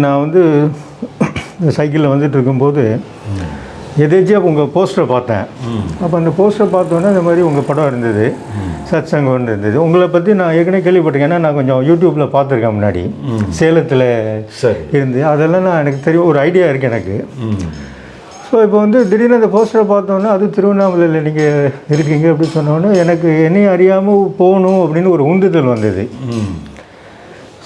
நான் வந்து சைக்கிளில் வந்துட்டு இருக்கும்போது எதேச்சியாக உங்கள் போஸ்டரை பார்த்தேன். அப்போ அந்த போஸ்டரை பார்த்தோன்னே இந்த மாதிரி உங்கள் படம் இருந்தது சத் சங்கம் இருந்தது. உங்களை பற்றி நான் ஏற்கனவே கேள்விப்பட்டிருக்கேன். ஏன்னா நான் கொஞ்சம் யூடியூப்பில் பார்த்துருக்கேன் முன்னாடி. சேலத்தில் இருந்து. அதெல்லாம் நான் எனக்கு தெரியும் ஒரு ஐடியா இருக்குது எனக்கு. ஸோ இப்போ வந்து திடீர்னு அந்த போஸ்டரை பார்த்தோன்னே அது திருவண்ணாமலையில் நீங்கள் இருக்கீங்க அப்படின்னு சொன்னோன்னே எனக்கு என்னையும் அறியாமல் போகணும் அப்படின்னு ஒரு உந்துதல் வந்தது.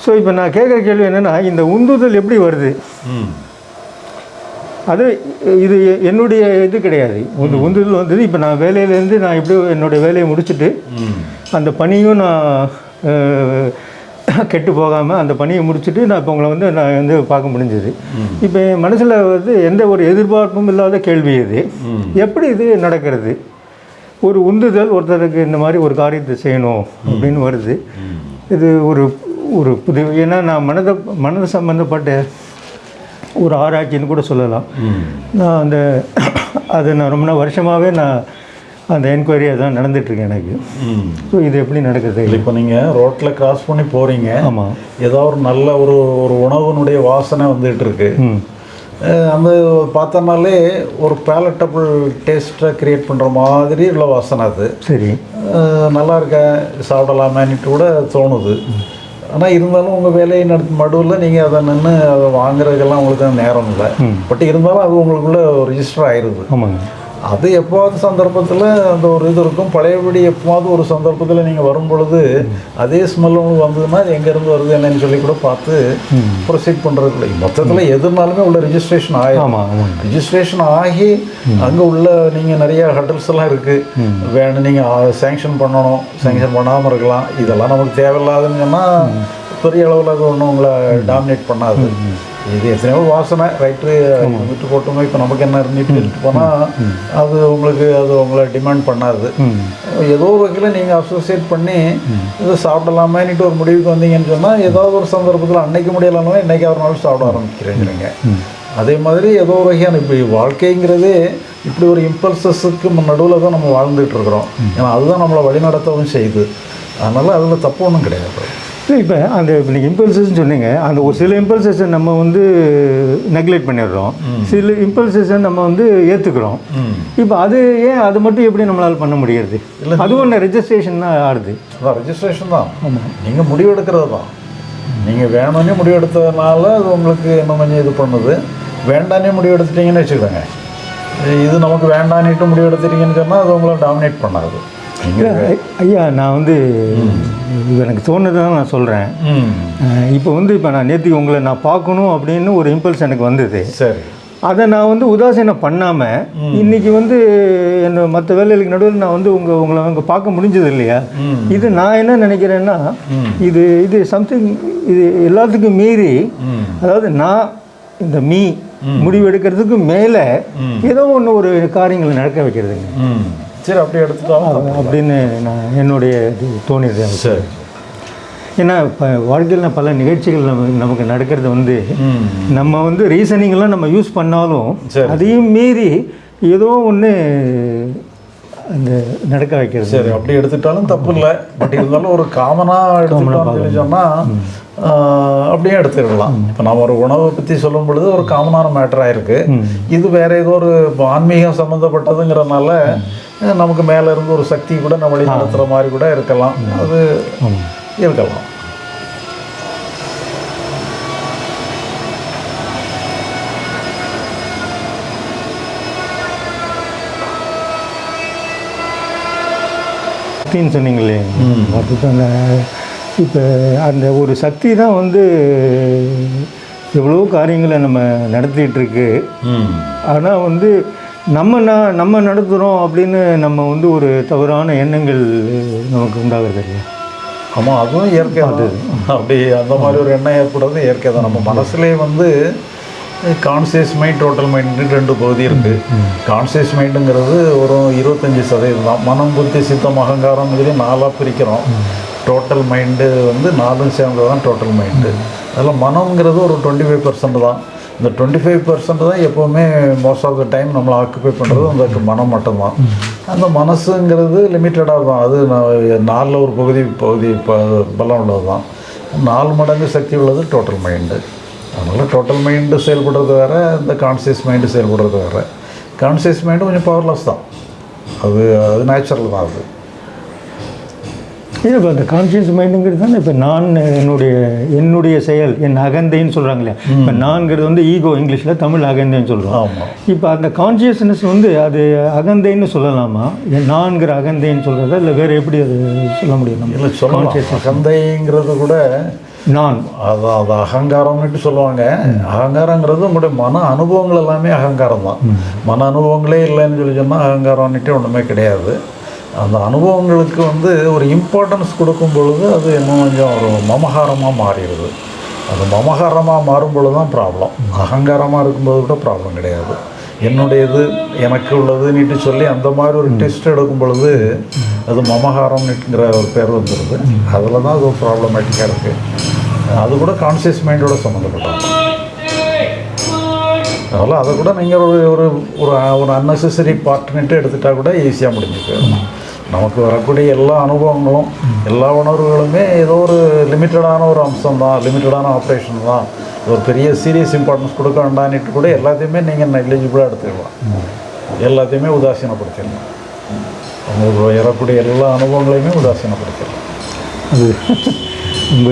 ஸோ இப்போ நான் கேட்குற கேள்வி என்னென்னா இந்த உந்துதல் எப்படி வருது? அது இது என்னுடைய இது கிடையாது. உந்து உந்துதல் வந்தது. இப்போ நான் வேலையிலேருந்து நான் எப்படியோ என்னுடைய வேலையை முடிச்சுட்டு அந்த பணியும் நான் கெட்டு போகாமல் அந்த பணியை முடிச்சுட்டு நான் இப்போ உங்களை வந்து நான் வந்து பார்க்க முடிஞ்சது. இப்போ என் மனசில் வந்து எந்த ஒரு எதிர்பார்ப்பும் இல்லாத கேள்வி இது. எப்படி இது நடக்கிறது? ஒரு உந்துதல் ஒருத்தருக்கு இந்த மாதிரி ஒரு காரியத்தை செய்யணும் அப்படின்னு வருது. இது ஒரு ஒரு புது ஏன்னா நான் மனதை மனது சம்மந்தப்பட்ட ஒரு ஆராய்ச்சின்னு கூட சொல்லலாம். நான் அந்த அது நான் ரொம்ப நாள் வருஷமாகவே நான் அந்த என்கொயரியாக தான் நடந்துட்டுருக்கேன் எனக்கு. ஸோ இது எப்படி நடக்குது? இப்போ நீங்கள் ரோட்டில் கிராஸ் பண்ணி போகிறீங்க ஆமாம் ஏதோ ஒரு நல்ல ஒரு ஒரு உணவுனுடைய வாசனை வந்துட்டு இருக்கு அந்த பார்த்தோம்னாலே ஒரு பேலட்டபிள் டேஸ்ட்டை க்ரியேட் பண்ணுற மாதிரி உள்ள வாசனை அது. சரி. நல்லா இருக்க சாப்பிடலாமேன்னுட்டு கூட தோணுது. ஆனால் இருந்தாலும் உங்கள் வேலையை நடத்த மடுவில் நீங்கள் அதை நின்று அதை வாங்குறதுக்கெல்லாம் உங்களுக்கு நேரம் இல்லை. பட் இருந்தாலும் அது உங்களுக்குள்ள ரிஜிஸ்டர் ஆயிடுது ஆமாங்க. அது எப்போவாவது சந்தர்ப்பத்தில் அந்த ஒரு இது இருக்கும். பழையபடி எப்போவாவது ஒரு சந்தர்ப்பத்தில் நீங்கள் வரும் பொழுது அதே ஸ்மெல் உங்களுக்கு வந்ததுன்னா அது எங்கேருந்து வருது என்னன்னு சொல்லி கூட பார்த்து ப்ரொசீட் பண்ணுறதுக்குள்ள மொத்தத்தில் எதுனாலுமே உள்ள ரிஜிஸ்ட்ரேஷன் ஆமாங்க ரிஜிஸ்ட்ரேஷன் ஆகி அங்கே உள்ள நீங்கள் நிறைய ஹட்டல்ஸ் எல்லாம் இருக்குது வேணும் நீங்கள் சேங்ஷன் பண்ணணும். சேங்ஷன் பண்ணாமல் இருக்கலாம். இதெல்லாம் நமக்கு தேவையில்லாதுன்னு சொன்னால் பெரிய அளவில் அது ஒன்றும் உங்களை டாமினேட் பண்ணாது. இது எத்தனையோ வாசனை ரைட்டு விட்டு போட்டுமே இப்போ நமக்கு என்ன இருந்துட்டு விட்டு போனால் அது உங்களுக்கு அது உங்களை டிமாண்ட் பண்ணாது. ஏதோ ஒரு வகையில் நீங்கள் அசோசியேட் பண்ணி இதை சாப்பிடலாமேன்னுட்டு ஒரு முடிவுக்கு வந்தீங்கன்னு சொன்னால் ஏதாவது ஒரு சந்தர்ப்பத்தில் அன்னைக்கு முடியலாம்னா இன்னைக்கு ஒரு நாள் சாப்பிட ஆரம்பிக்கிறேங்கிறீங்க. அதே மாதிரி ஏதோ ஒரு வகையான இப்போ வாழ்க்கைங்கிறதே இப்படி ஒரு இம்பல்சஸுக்கு நடுவில் தான் நம்ம வாழ்ந்துட்டு இருக்கிறோம். ஏன்னா அதுதான் நம்மளை வழிநடத்தவும் செய்யுது. அதனால் அதில் தப்பு ஒன்றும் கிடையாது. இல்லை இப்போ அந்த இப்போ நீங்கள் இம்பல்சஸ்ன்னு சொன்னீங்க. அந்த ஒரு சில இம்பல்சஸை நம்ம வந்து நெக்லெக்ட் பண்ணிடுறோம். சில இம்பல்சஸை நம்ம வந்து ஏற்றுக்கிறோம் இப்போ அது ஏன் அது மட்டும் எப்படி நம்மளால் பண்ண முடியாது அதுவும் ஒன்று ரெஜிஸ்ட்ரேஷன் தான் ஆடுது ரெஜிஸ்ட்ரேஷன் தான். நீங்கள் முடிவெடுக்கிறது தான். நீங்கள் வேணும்னே முடிவெடுத்ததுனால அது உங்களுக்கு இன்னும் கொஞ்சம் இது பண்ணுது. வேண்டானே முடிவெடுத்துட்டீங்கன்னு வச்சுக்கோங்க. இது நமக்கு வேண்டான்னுட்டு முடிவெடுத்துட்டீங்கன்னு சொன்னால் அது உங்களை டாமினேட் பண்ணாது. ஐயா நான் வந்து எனக்கு தோணுது தான் நான் சொல்கிறேன் இப்போ வந்து இப்போ நான் நேற்றுக்கு உங்களை நான் பார்க்கணும் அப்படின்னு ஒரு இம்பல்ஸ் எனக்கு வந்தது. சரி. அதை நான் வந்து உதாசீனம் பண்ணாமல் இன்னைக்கு வந்து என்ன மற்ற வேலைகளுக்கு நடுவில் நான் வந்து உங்கள் உங்களை அங்கே பார்க்க முடிஞ்சது இல்லையா. இது நான் என்ன நினைக்கிறேன்னா இது இது சம்திங் இது எல்லாத்துக்கும் மீறி அதாவது நான் இந்த மீ முடிவெடுக்கிறதுக்கு மேலே ஏதோ ஒன்று ஒரு காரியங்களை நடக்க வைக்கிறதுங்க. சரி அப்படியே எடுத்துட்டோம் அப்படின்னு நான் என்னுடைய இது தோணிடுது எனக்கு. சரி ஏன்னா இப்போ வாழ்க்கையில் பல நிகழ்ச்சிகள் நமக்கு நமக்கு நடக்கிறது வந்து நம்ம வந்து ரீசனிங்லாம் நம்ம யூஸ் பண்ணாலும் சரி. அதையும் மீறி ஏதோ ஒன்று அந்த நடக்க வைக்கிறது. சரி அப்படி எடுத்துட்டாலும் தப்பு இல்லை பட் இருந்தாலும் ஒரு காமனாக எடுத்துட்டோம்னு சொல்லி சொன்னால் அப்படியே எடுத்துக்கலாம் இப்போ நம்ம ஒரு உணவை பற்றி சொல்லும் பொழுது ஒரு காமனான மேட்டராக இருக்கு. இது வேற ஏதோ ஒரு ஆன்மீகம் சம்மந்தப்பட்டதுங்கிறனால நமக்கு மேலே இருந்து ஒரு சக்தி கூட நம்ம வழி நடத்துகிற மாதிரி கூட இருக்கலாம். அது இருக்கலாம். சக்தின்னு சொன்னீங்களே. அந்த இப்போ அந்த ஒரு சக்தி தான் வந்து எவ்வளோ காரியங்களை நம்ம நடத்திட்டு இருக்கு ம். ஆனால் வந்து நம்ம நான் நம்ம நடத்துகிறோம் அப்படின்னு நம்ம வந்து ஒரு தவறான எண்ணங்கள் நமக்கு உண்டாகிறது இல்லையா? ஆமாம் அதுவும் இயற்கை தான் அப்படி அந்த மாதிரி ஒரு எண்ணம் ஏற்படுறது இயற்கை தான் நம்ம மனசுலேயே வந்து கான்சியஸ் மைண்ட் டோட்டல் மைண்ட் ரெண்டு பகுதி இருக்குது கான்சியஸ் மைண்டுங்கிறது ஒரு இருபத்தஞ்சி சதவீதம். தான் மனம் புத்தி சித்தம் அகங்காரம் இதுலேயே நாலாக பிரிக்கிறோம். டோட்டல் மைண்டு வந்து நாலும் சேர்ந்தது தான் டோட்டல் மைண்டு அதில் மனம்ங்கிறது ஒரு டுவெண்ட்டி ஃபைவ் பர்சன்ட் தான். இந்த டுவெண்ட்டி ஃபைவ் பர்சன்ட் தான் எப்போவுமே மோஸ்ட் ஆஃப் த டைம் நம்மளை ஆக்குப்பை பண்ணுறது அந்த மனம் மட்டும்தான். அந்த மனசுங்கிறது லிமிட்டடாக தான். அது நாலில் ஒரு பகுதி பகுதி ப பலம் உள்ளது தான் நாலு மடங்கு சக்தி உள்ளது டோட்டல் மைண்டு அதனால் டோட்டல் மைண்டு செயல்படுறது வேறு இந்த கான்சியஸ் மைண்டு செயல்படுறது வேறு. கான்சியஸ் மைண்டு கொஞ்சம் பவர்லெஸ் தான். அது அது நேச்சுரல் தான் அது. இல்லை இப்போ அந்த கான்ஷியஸ் மைண்டுங்கிறது தானே இப்போ நான் என்னுடைய என்னுடைய செயல் என் அகந்தைன்னு சொல்கிறாங்க இல்லையா இப்போ நான்கிறது வந்து ஈகோ இங்கிலீஷில் தமிழ் அகந்தைன்னு சொல்கிறோம் ஆமாம் இப்போ அந்த கான்ஷியஸ்னஸ் வந்து அது அகந்தைன்னு சொல்லலாமா? என் நான்கிற அகந்தைன்னு சொல்கிறதா இல்லை வேறு எப்படி அது சொல்ல முடியும் இல்லை சொல்லலாம். அகந்தைங்கிறது கூட நான் அது அது அகங்காரம்னுட்டு சொல்லுவாங்க. அகங்காரங்கிறது உங்களுடைய மன அனுபவங்கள் எல்லாமே அகங்காரம் தான். மன அனுபவங்களே இல்லைன்னு சொல்லி சொன்னால் அகங்காரம்னுட்டு ஒன்றுமே கிடையாது. அந்த அனுபவங்களுக்கு வந்து ஒரு இம்பார்ட்டன்ஸ் கொடுக்கும் பொழுது அது இன்னும் கொஞ்சம் ஒரு மமகாரமாக மாறிடுது. அது மமகாரமாக மாறும் பொழுது தான் ப்ராப்ளம் அகங்காரமாக இருக்கும்போது கூட ப்ராப்ளம் கிடையாது. என்னுடையது எனக்கு உள்ளதுன்னுட்டு சொல்லி அந்த மாதிரி ஒரு டெஸ்ட் எடுக்கும் பொழுது அது மமகாரம்னுங்கிற ஒரு பேர் வந்துடுது அதில் தான் அது ப்ராப்ளமேட்டிக்காக இருக்குது அது கூட கான்சியஸ் மைண்டோட சம்மந்தப்பட்டது. அதனால் அதை கூட நீங்கள் ஒரு ஒரு ஒரு ஒரு அன்னெசரி பார்ட்னுட்டு எடுத்துட்டா கூட ஈஸியாக முடிஞ்சு போயிடும் நமக்கு வரக்கூடிய எல்லா அனுபவங்களும் எல்லா உணர்வுகளுமே ஏதோ ஒரு லிமிட்டடான ஒரு அம்சம் தான் லிமிட்டடான ஆப்ரேஷன் தான். ஒரு பெரிய சீரியஸ் இம்பார்ட்டன்ஸ் கொடுக்க வேண்டான்னுட்டு கூட எல்லாத்தையுமே நீங்கள் நெக்லிஜிபிளாக எடுத்துக்கலாம் எல்லாத்தையுமே உதாசீனப்படுத்திடலாம். உங்களுக்கு வரக்கூடிய எல்லா அனுபவங்களையுமே உதாசீனப்படுத்திடலாம். அது ரொம்ப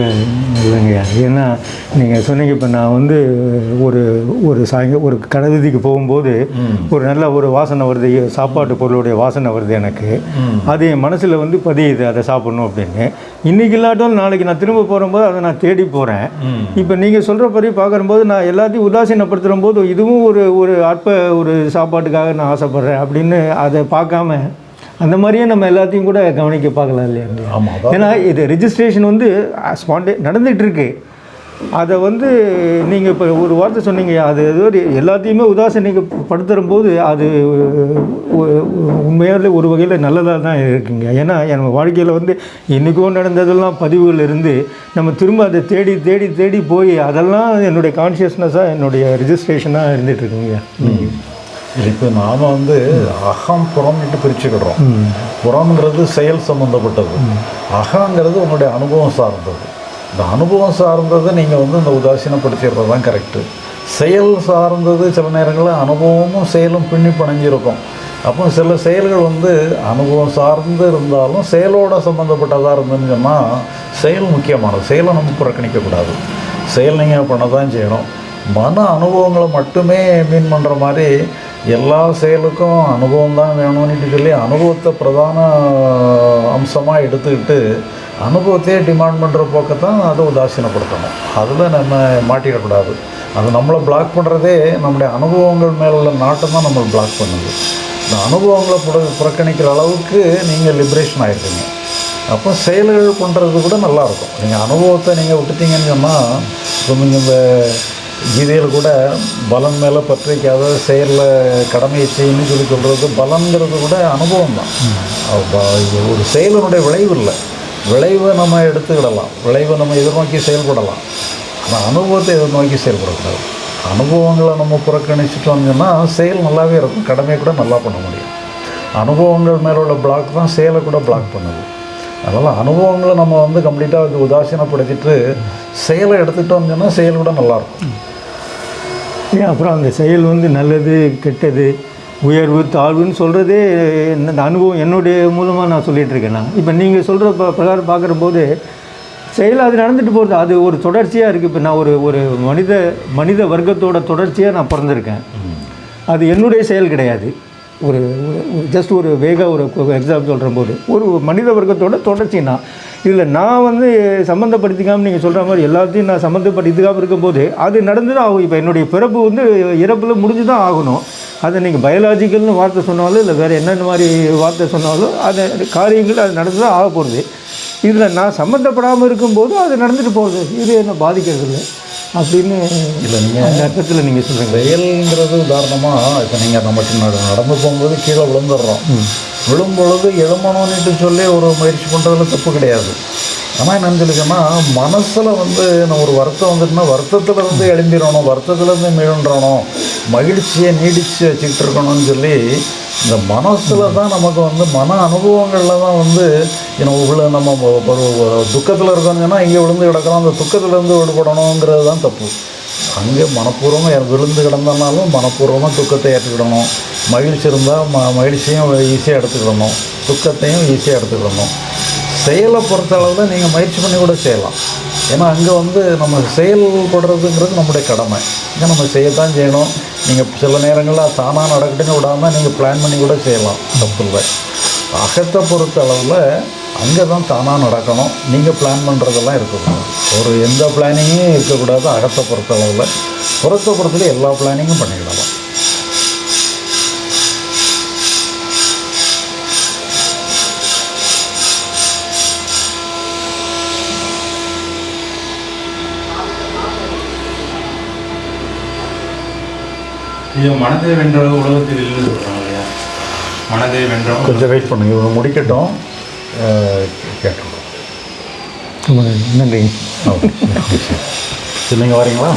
இல்லைங்கய்யா ஏன்னா நீங்கள் சொன்னீங்க இப்போ நான் வந்து ஒரு ஒரு சாயங்க ஒரு கடை வீதிக்கு போகும்போது ஒரு நல்ல ஒரு வாசனை வருது. சாப்பாட்டு பொருளுடைய வாசனை வருது எனக்கு. அது என் மனசில் வந்து பதியுது அதை சாப்பிடணும் அப்படின்னு. இன்றைக்கி இல்லாட்டாலும் நாளைக்கு நான் திரும்ப போகும்போது அதை நான் தேடி போகிறேன் இப்போ நீங்கள் சொல்கிற படி பார்க்கும்போது நான் எல்லாத்தையும் உதாசீனப்படுத்துகிற போது இதுவும் ஒரு ஒரு அற்ப ஒரு சாப்பாட்டுக்காக நான் ஆசைப்பட்றேன் அப்படின்னு அதை பார்க்காம அந்த மாதிரியே நம்ம எல்லாத்தையும் கூட கவனிக்க பார்க்கலாம் இல்லையா ஆமாம் ஏன்னா இது ரெஜிஸ்ட்ரேஷன் வந்து ஸ்பாண்டே நடந்துகிட்டு இருக்கு அதை வந்து நீங்கள் இப்போ ஒரு வார்த்தை சொன்னீங்க அது ஏதோ எல்லாத்தையுமே உதாசீனிக்கப்படுத்துகிற போது அது உண்மையாலே ஒரு வகையில் நல்லதாக தான் இருக்குங்க. ஏன்னா நம்ம வாழ்க்கையில் வந்து இன்றைக்கும் நடந்ததெல்லாம் பதிவுகள் இருந்து நம்ம திரும்ப அதை தேடி தேடி தேடி போய் அதெல்லாம் என்னுடைய கான்ஷியஸ்னஸாக என்னுடைய ரெஜிஸ்ட்ரேஷனாக இருந்துகிட்டு இருக்குங்க. இப்போ நாம் வந்து அகம் புறம்னுட்டு பிரிச்சுக்கிடுறோம் புறம்ங்கிறது செயல் சம்மந்தப்பட்டது அகங்கிறது உங்களுடைய அனுபவம் சார்ந்தது. இந்த அனுபவம் சார்ந்ததை நீங்கள் வந்து இந்த உதாசீனப்படுத்திடுறது தான் கரெக்டு செயல் சார்ந்தது சில நேரங்களில் அனுபவமும் செயலும் பின்னி பிணைஞ்சிருக்கும். அப்போ சில செயல்கள் வந்து அனுபவம் சார்ந்து இருந்தாலும் செயலோட சம்மந்தப்பட்டதாக இருந்துன்னு சொன்னால் செயல் முக்கியமானது. செயலை நம்ம புறக்கணிக்கக்கூடாது. செயல் நீங்கள் பண்ண தான் செய்யணும். மன அனுபவங்களை மட்டுமே மீன் பண்ணுற மாதிரி எல்லா செயலுக்கும் அனுபவம் தான் வேணும்னு சொல்லி அனுபவத்தை பிரதான அம்சமாக எடுத்துக்கிட்டு அனுபவத்தையே டிமாண்ட் பண்ணுற போக்கத்தான் அதை உதாசீனப்படுத்தணும். அதில் நம்ம மாட்டிடக்கூடாது. அது நம்மளை பிளாக் பண்ணுறதே நம்முடைய அனுபவங்கள் மேலுள்ள நாட்டம் தான் நம்மளை பிளாக் பண்ணுது. இந்த அனுபவங்களை புற புறக்கணிக்கிற அளவுக்கு நீங்கள் லிபரேஷன் ஆகிருக்கீங்க அப்போ செயல்கள் பண்ணுறது கூட நல்லாயிருக்கும் நீங்கள் அனுபவத்தை நீங்கள் விட்டுட்டீங்கன்னு சொன்னால் இப்போ நீங்கள் இந்த கீதையில் கூட பலன் மேலே பற்றிக்காத செயலில் கடமையை செய்யணும்னு சொல்லி சொல்கிறது பலன்கிறது கூட அனுபவம் தான் இது ஒரு செயலினுடைய விளைவு இல்லை. விளைவை நம்ம எடுத்துக்கிடலாம். விளைவை நம்ம எதிர்நோக்கி செயல்படலாம். ஆனால் அனுபவத்தை எதிர்நோக்கி செயல்படக்கூடாது. அனுபவங்களை நம்ம புறக்கணிச்சிட்டோம்னா செயல் நல்லாவே இருக்கும். கடமையை கூட நல்லா பண்ண முடியும். அனுபவங்கள் மேலே உள்ள பிளாக் தான் செயலை கூட பிளாக் பண்ணுது. அதனால் அனுபவங்களை நம்ம வந்து கம்ப்ளீட்டாக வந்து உதாசீனப்படுத்திட்டு செயலை எடுத்துக்கிட்டோம்னு சொன்னால் செயல் கூட நல்லாயிருக்கும் அப்புறம் அந்த செயல் வந்து நல்லது கெட்டது உயர்வு தாழ்வுன்னு சொல்கிறதே இந்த அனுபவம் என்னுடைய மூலமாக நான் சொல்லிகிட்டு இருக்கேன் நான். இப்போ நீங்கள் சொல்கிற ப பிரகாரம் பார்க்குற போது செயல் அது நடந்துட்டு போகிறது அது ஒரு தொடர்ச்சியாக இருக்குது இப்போ நான் ஒரு ஒரு மனித மனித வர்க்கத்தோட தொடர்ச்சியாக நான் பிறந்திருக்கேன். அது என்னுடைய செயல் கிடையாது. ஒரு ஜஸ்ட் ஒரு வேக ஒரு எக்ஸாம்பிள் சொல்கிற போது ஒரு மனித வர்க்கத்தோட தொடர்ச்சி நான். இதில் நான் வந்து சம்மந்தப்படுத்திக்காமல் நீங்கள் சொல்கிற மாதிரி எல்லாத்தையும் நான் சம்மந்தப்படுத்திக்காமல் இருக்கும்போது அது நடந்து தான் ஆகும். இப்போ என்னுடைய பிறப்பு வந்து இறப்பில் முடிஞ்சு தான் ஆகணும். அதை நீங்கள் பயாலாஜிக்கல்னு வார்த்தை சொன்னாலும் இல்லை வேறு என்னென்ன மாதிரி வார்த்தை சொன்னாலும் அது காரியங்கள் அது நடந்து தான் ஆக போகிறது இதில் நான் சம்மந்தப்படாமல் இருக்கும்போது அது நடந்துட்டு போகுது. இது என்ன பாதிக்கிறது இல்லை அப்படின்னு இல்லை நீங்கள் அந்த அர்த்தத்தில் நீங்கள் சொல்கிறீங்க செயல்ங்கிறது உதாரணமாக இப்போ நீங்கள் நட- நடந்து போகும்போது கீழே விழுந்துடுறோம். விழும்பொழுது எழுமணும்னுட்டு சொல்லி ஒரு முயற்சி பண்ணுறதுல தப்பு கிடையாது. ஆனால் என்னன்னு சொல்லி சொன்னால் மனசில் வந்து நம்ம ஒரு வருத்தம் வந்துட்டுனா வருத்தத்தில் இருந்து எழும்பிடணும் வருத்தத்துலேருந்து மீழ்ன்றணும் மகிழ்ச்சியை நீடித்து வச்சுக்கிட்டு இருக்கணும்னு சொல்லி இந்த மனசில் தான் நமக்கு வந்து மன அனுபவங்களில் தான் வந்து இன்னும் உள்ள நம்ம ஒரு துக்கத்தில் இருக்காங்கன்னா இங்கே விழுந்து கிடக்கிறோம் அந்த துக்கத்துலேருந்து விடுபடணுங்கிறது தான் தப்பு. அங்கே மனப்பூர்வமாக விழுந்து கிடந்தனாலும் மனப்பூர்வமாக துக்கத்தை ஏற்றுக்கிடணும். மகிழ்ச்சி இருந்தால் ம மகிழ்ச்சியும் ஈஸியாக எடுத்துக்கிடணும். துக்கத்தையும் ஈஸியாக எடுத்துக்கிடணும். செயலை பொறுத்த அளவில் நீங்கள் முயற்சி பண்ணி கூட செய்யலாம். ஏன்னா அங்கே வந்து நம்ம செயல்படுறதுங்கிறது நம்முடைய கடமை. இங்கே நம்ம செய்யத்தான் செய்யணும். நீங்கள் சில நேரங்களில் தானாக நடக்கட்டுன்னு விடாமல் நீங்கள் பிளான் பண்ணி கூட செய்யலாம். தப்பு இல்லை அகத்தை பொறுத்த அளவில் அங்கே தான் தானாக நடக்கணும் நீங்கள் பிளான் பண்ணுறதெல்லாம் இருக்கக்கூடாது. ஒரு எந்த பிளானிங்கும் இருக்கக்கூடாது அகத்தை பொறுத்த அளவில். புறத்தை பொறுத்தல எல்லா பிளானிங்கும் பண்ணிக்கிடலாம். ஐயா மனதை வென்ற உலகத்தில் இல்லை சொல்கிறாங்க இல்லையா? மனதை வென்றவங்க கொஞ்சம் வெயிட் பண்ணுங்க. இவங்க முடிக்கட்டும். ரொம்ப நன்றி. சரி நீங்கள் வரீங்களா?